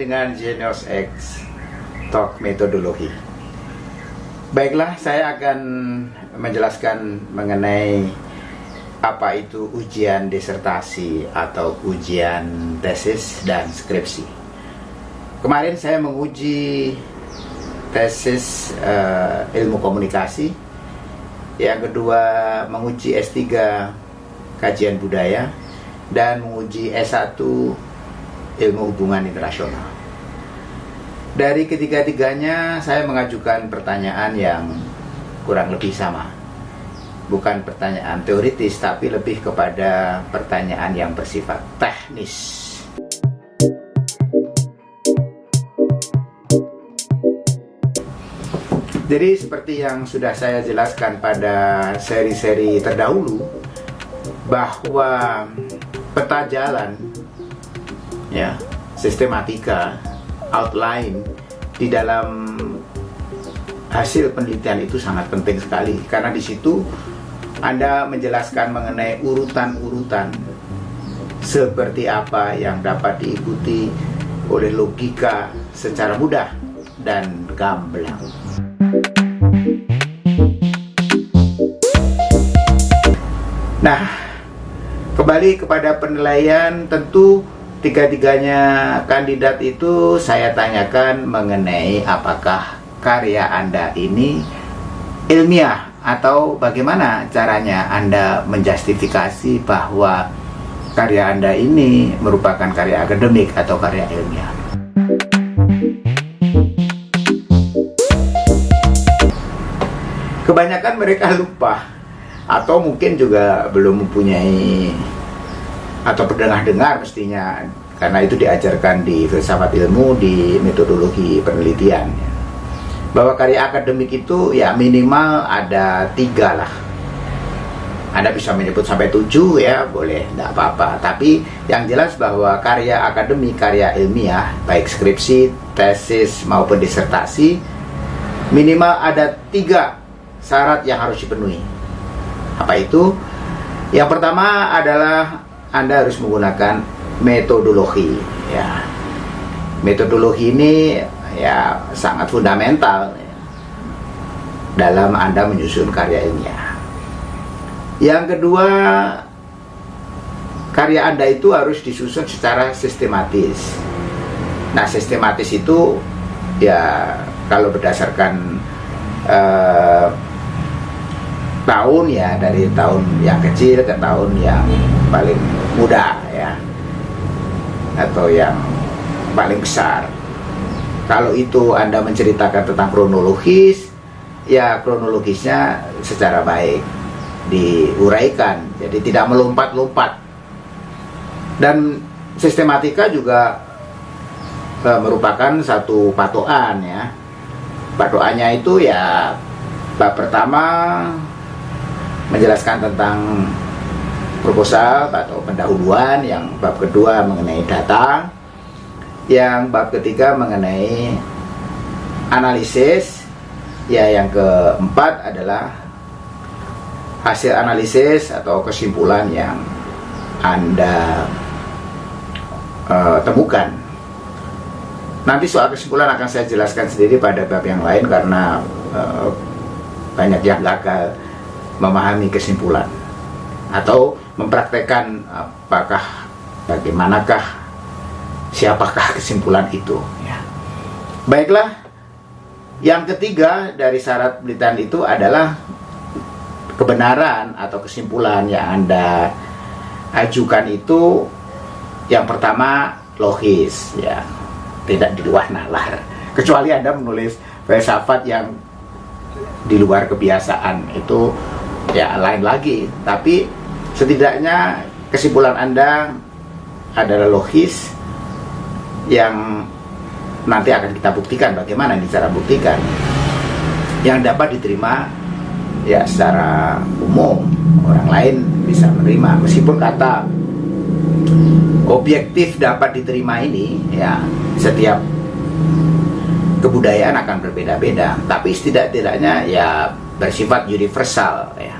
Dengan Genius X Talk Metodologi. Baiklah, saya akan menjelaskan mengenai apa itu ujian disertasi atau ujian tesis dan skripsi. Kemarin saya menguji tesis uh, ilmu komunikasi, yang kedua menguji S3 kajian budaya, dan menguji S1 ilmu hubungan internasional. Dari ketiga-tiganya saya mengajukan pertanyaan yang kurang lebih sama bukan pertanyaan teoritis tapi lebih kepada pertanyaan yang bersifat teknis. Jadi seperti yang sudah saya jelaskan pada seri-seri terdahulu bahwa peta jalan ya, sistematika, outline di dalam hasil penelitian itu sangat penting sekali karena di situ anda menjelaskan mengenai urutan-urutan seperti apa yang dapat diikuti oleh logika secara mudah dan gamblang. Nah, kembali kepada penilaian tentu tiga-tiganya kandidat itu saya tanyakan mengenai apakah karya Anda ini ilmiah atau bagaimana caranya Anda menjustifikasi bahwa karya Anda ini merupakan karya akademik atau karya ilmiah. Kebanyakan mereka lupa atau mungkin juga belum mempunyai atau berdengar-dengar mestinya karena itu diajarkan di filsafat ilmu di metodologi penelitian. Bahwa karya akademik itu ya minimal ada tiga lah. Anda bisa menyebut sampai tujuh ya boleh tidak apa-apa. Tapi yang jelas bahwa karya akademik karya ilmiah baik skripsi tesis maupun disertasi minimal ada tiga syarat yang harus dipenuhi. Apa itu? Yang pertama adalah anda harus menggunakan metodologi ya metodologi ini ya sangat fundamental ya, dalam Anda menyusun karya ilmiah. Yang kedua, karya Anda itu harus disusun secara sistematis. Nah, sistematis itu ya kalau berdasarkan uh, tahun ya dari tahun yang kecil ke tahun yang paling muda ya atau yang paling besar kalau itu Anda menceritakan tentang kronologis, ya kronologisnya secara baik diuraikan, jadi tidak melompat-lompat. Dan sistematika juga e, merupakan satu patokan ya. Patokannya itu ya bab pertama menjelaskan tentang proposal atau pendahuluan, yang bab kedua mengenai data, yang bab ketiga mengenai analisis ya yang keempat adalah hasil analisis atau kesimpulan yang anda uh, temukan. Nanti soal kesimpulan akan saya jelaskan sendiri pada bab yang lain karena uh, banyak yang gagal memahami kesimpulan atau mempraktekkan apakah bagaimanakah siapakah kesimpulan itu ya. Baiklah, yang ketiga dari syarat penelitian itu adalah kebenaran atau kesimpulan yang Anda ajukan itu yang pertama logis ya, tidak di luar nalar. Kecuali Anda menulis filsafat yang di luar kebiasaan itu ya lain lagi, tapi setidaknya kesimpulan Anda adalah logis yang nanti akan kita buktikan bagaimana ini cara buktikan. Yang dapat diterima ya secara umum orang lain bisa menerima. Meskipun kata objektif dapat diterima ini ya setiap kebudayaan akan berbeda-beda. Tapi setidak-tidaknya ya bersifat universal ya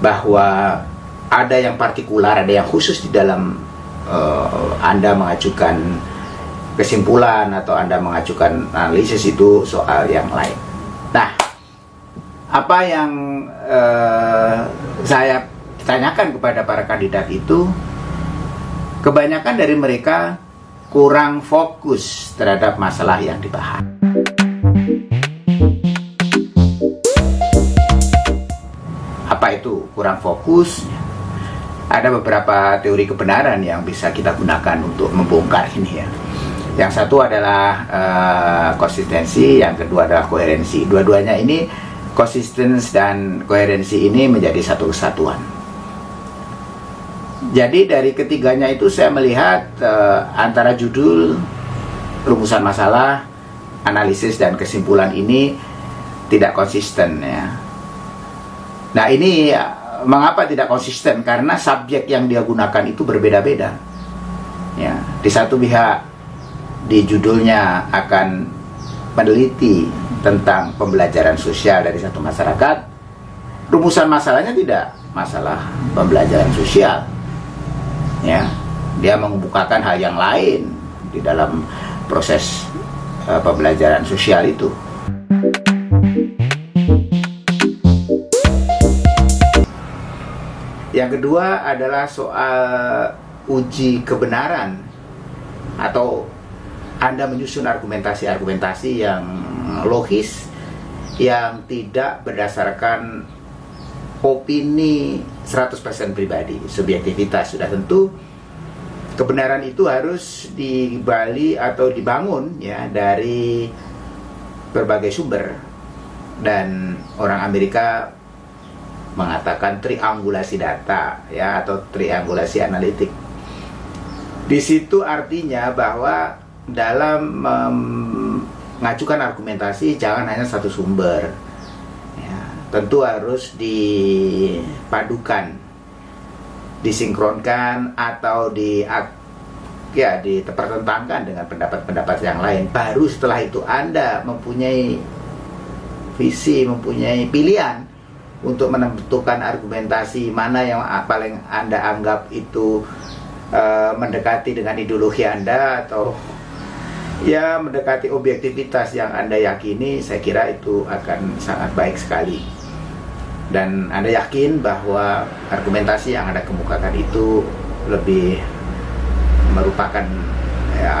bahwa ada yang partikular ada yang khusus di dalam uh, Anda mengajukan kesimpulan atau Anda mengajukan analisis itu soal yang lain. Nah, apa yang uh, saya tanyakan kepada para kandidat itu, kebanyakan dari mereka kurang fokus terhadap masalah yang dibahas. Apa itu kurang fokus? Ada beberapa teori kebenaran yang bisa kita gunakan untuk membongkar ini ya. Yang satu adalah uh, konsistensi, yang kedua adalah koherensi. Dua-duanya ini konsistensi dan koherensi ini menjadi satu kesatuan. Jadi dari ketiganya itu saya melihat uh, antara judul, rumusan masalah, analisis dan kesimpulan ini tidak konsisten ya. Nah ini mengapa tidak konsisten? Karena subjek yang dia gunakan itu berbeda-beda. Ya, di satu pihak di judulnya akan meneliti tentang pembelajaran sosial dari satu masyarakat. Rumusan masalahnya tidak masalah pembelajaran sosial ya dia mengemukakan hal yang lain di dalam proses uh, pembelajaran sosial itu yang kedua adalah soal uji kebenaran atau anda menyusun argumentasi-argumentasi yang logis yang tidak berdasarkan opini 100% pribadi, subjektivitas sudah tentu. Kebenaran itu harus dibali atau dibangun ya dari berbagai sumber. Dan orang Amerika mengatakan triangulasi data ya atau triangulasi analitik. Di situ artinya bahwa dalam mengajukan argumentasi jangan hanya satu sumber tentu harus dipadukan disinkronkan atau di ya dipertentangkan dengan pendapat-pendapat yang lain baru setelah itu Anda mempunyai visi mempunyai pilihan untuk menentukan argumentasi mana yang paling Anda anggap itu uh, mendekati dengan ideologi Anda atau ya mendekati objektivitas yang Anda yakini saya kira itu akan sangat baik sekali dan Anda yakin bahwa argumentasi yang Anda kemukakan itu lebih merupakan ya,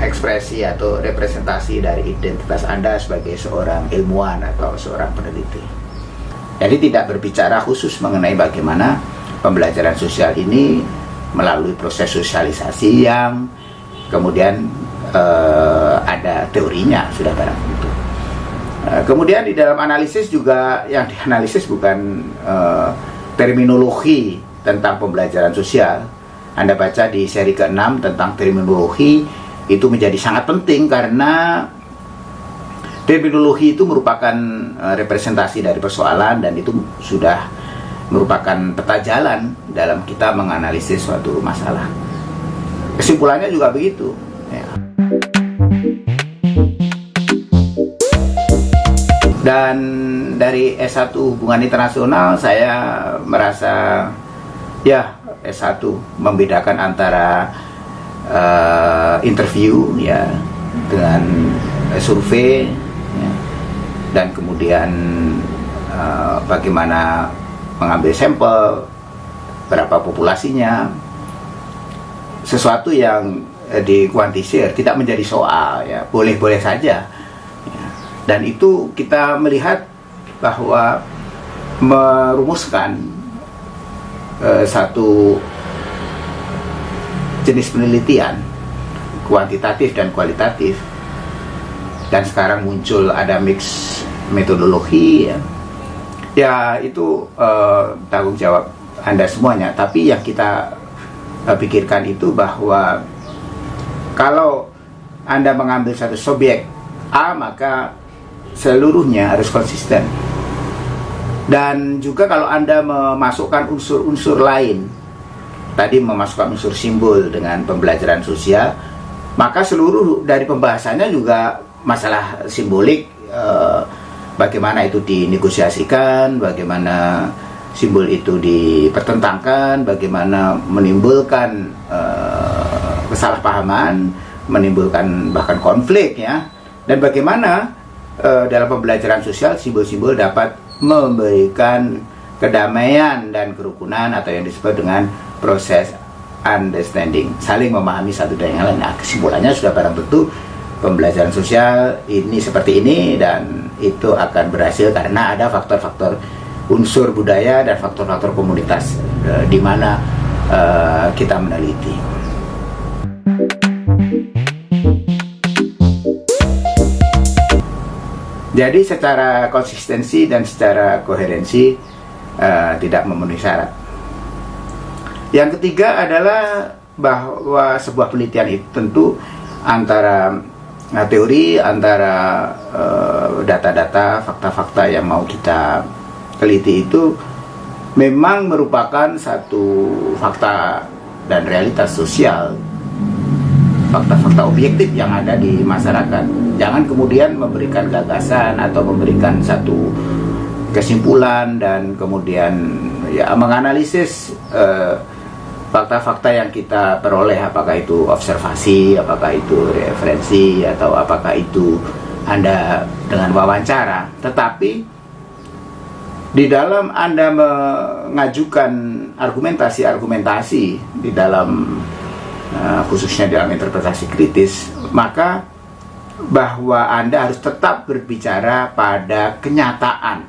ekspresi atau representasi dari identitas Anda sebagai seorang ilmuwan atau seorang peneliti. Jadi tidak berbicara khusus mengenai bagaimana pembelajaran sosial ini melalui proses sosialisasi yang kemudian uh, ada teorinya sudah barang tentu. Uh, kemudian di dalam analisis juga yang dianalisis bukan uh, terminologi tentang pembelajaran sosial. Anda baca di seri ke-6 tentang terminologi itu menjadi sangat penting karena terminologi itu merupakan uh, representasi dari persoalan dan itu sudah merupakan peta jalan dalam kita menganalisis suatu masalah. Kesimpulannya juga begitu. Ya. Dan dari S1 Hubungan Internasional saya merasa ya S1 membedakan antara uh, interview ya dengan survei dan kemudian uh, bagaimana mengambil sampel berapa populasinya sesuatu yang Eh, dikuantisir, tidak menjadi soal ya, boleh-boleh saja. Ya. Dan itu kita melihat bahwa merumuskan uh, satu jenis penelitian kuantitatif dan kualitatif dan sekarang muncul ada mix metodologi ya, ya itu uh, tanggung jawab anda semuanya. Tapi yang kita uh, pikirkan itu bahwa kalau Anda mengambil satu subjek A maka seluruhnya harus konsisten. Dan juga kalau Anda memasukkan unsur-unsur lain tadi memasukkan unsur simbol dengan pembelajaran sosial maka seluruh dari pembahasannya juga masalah simbolik eh, bagaimana itu dinegosiasikan bagaimana simbol itu dipertentangkan bagaimana menimbulkan eh, kesalahpahaman, menimbulkan bahkan konflik ya. Dan bagaimana uh, dalam pembelajaran sosial simbol-simbol dapat memberikan kedamaian dan kerukunan atau yang disebut dengan proses understanding, saling memahami satu dan yang lain. Nah, kesimpulannya sudah barang tentu pembelajaran sosial ini seperti ini dan itu akan berhasil karena ada faktor-faktor unsur budaya dan faktor-faktor komunitas uh, di mana uh, kita meneliti. Jadi secara konsistensi dan secara koherensi uh, tidak memenuhi syarat. Yang ketiga adalah bahwa sebuah penelitian itu tentu antara nah, teori, antara uh, data-data, fakta-fakta yang mau kita teliti itu memang merupakan satu fakta dan realitas sosial fakta-fakta objektif yang ada di masyarakat. Jangan kemudian memberikan gagasan atau memberikan satu kesimpulan dan kemudian ya menganalisis eh, fakta-fakta yang kita peroleh apakah itu observasi, apakah itu referensi atau apakah itu Anda dengan wawancara. Tetapi di dalam Anda mengajukan argumentasi-argumentasi di dalam uh, khususnya dalam interpretasi kritis, maka bahwa Anda harus tetap berbicara pada kenyataan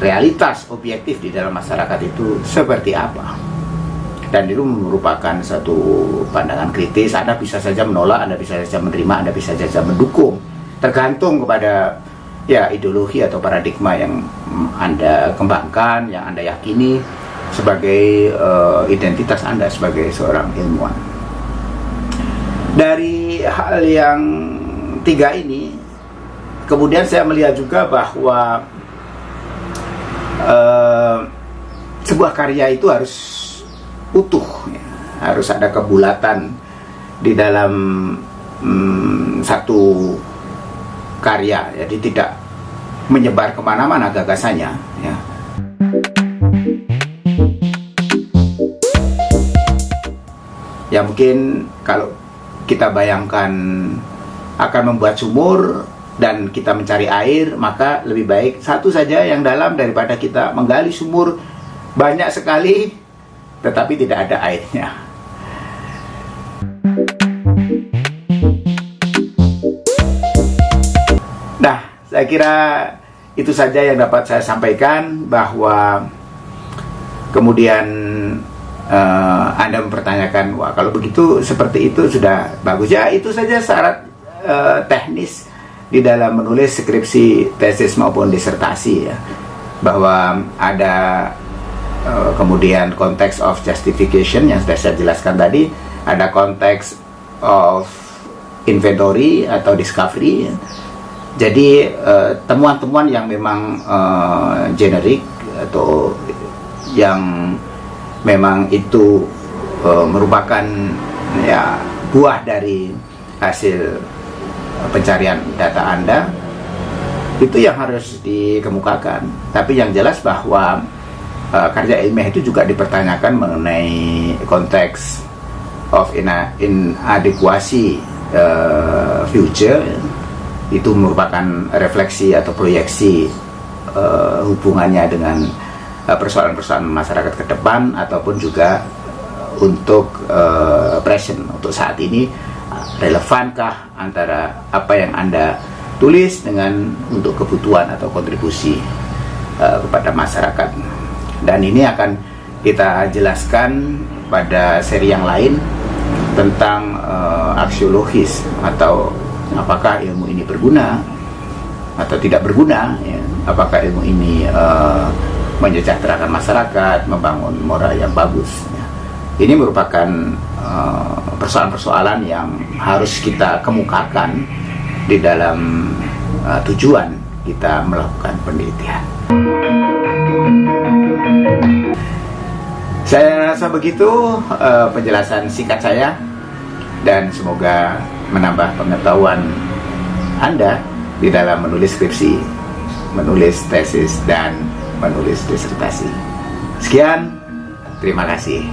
realitas objektif di dalam masyarakat itu seperti apa dan itu merupakan satu pandangan kritis Anda bisa saja menolak, Anda bisa saja menerima, Anda bisa saja mendukung tergantung kepada ya ideologi atau paradigma yang Anda kembangkan, yang Anda yakini sebagai uh, identitas Anda sebagai seorang ilmuwan. Dari hal yang tiga ini, kemudian saya melihat juga bahwa uh, sebuah karya itu harus utuh, ya. harus ada kebulatan di dalam um, satu karya, jadi tidak menyebar ke mana-mana gagasannya. Ya. ya mungkin kalau kita bayangkan akan membuat sumur dan kita mencari air maka lebih baik satu saja yang dalam daripada kita menggali sumur banyak sekali tetapi tidak ada airnya. Nah saya kira itu saja yang dapat saya sampaikan bahwa kemudian uh, Anda mempertanyakan, wah kalau begitu seperti itu sudah bagus. Ya itu saja syarat uh, teknis di dalam menulis skripsi, tesis maupun disertasi ya. Bahwa ada uh, kemudian konteks of justification yang sudah saya jelaskan tadi, ada konteks of inventory atau discovery. Jadi temuan-temuan uh, yang memang uh, generik atau yang memang itu e, merupakan ya buah dari hasil pencarian data Anda itu yang harus dikemukakan. Tapi yang jelas bahwa e, karya ilmiah itu juga dipertanyakan mengenai konteks of inadequacy e, future. Itu merupakan refleksi atau proyeksi e, hubungannya dengan persoalan-persoalan masyarakat ke depan ataupun juga untuk uh, present. Untuk saat ini relevankah antara apa yang anda tulis dengan untuk kebutuhan atau kontribusi uh, kepada masyarakat dan ini akan kita jelaskan pada seri yang lain tentang uh, aksiologis atau apakah ilmu ini berguna atau tidak berguna ya. apakah ilmu ini uh, menyejahterakan masyarakat, membangun moral yang bagus. Ya. Ini merupakan uh, persoalan-persoalan uh, yang harus kita kemukakan di dalam uh, tujuan kita melakukan penelitian. Saya rasa begitu uh, penjelasan singkat saya dan semoga menambah pengetahuan Anda di dalam menulis skripsi, menulis tesis dan menulis disertasi. Sekian, terima kasih.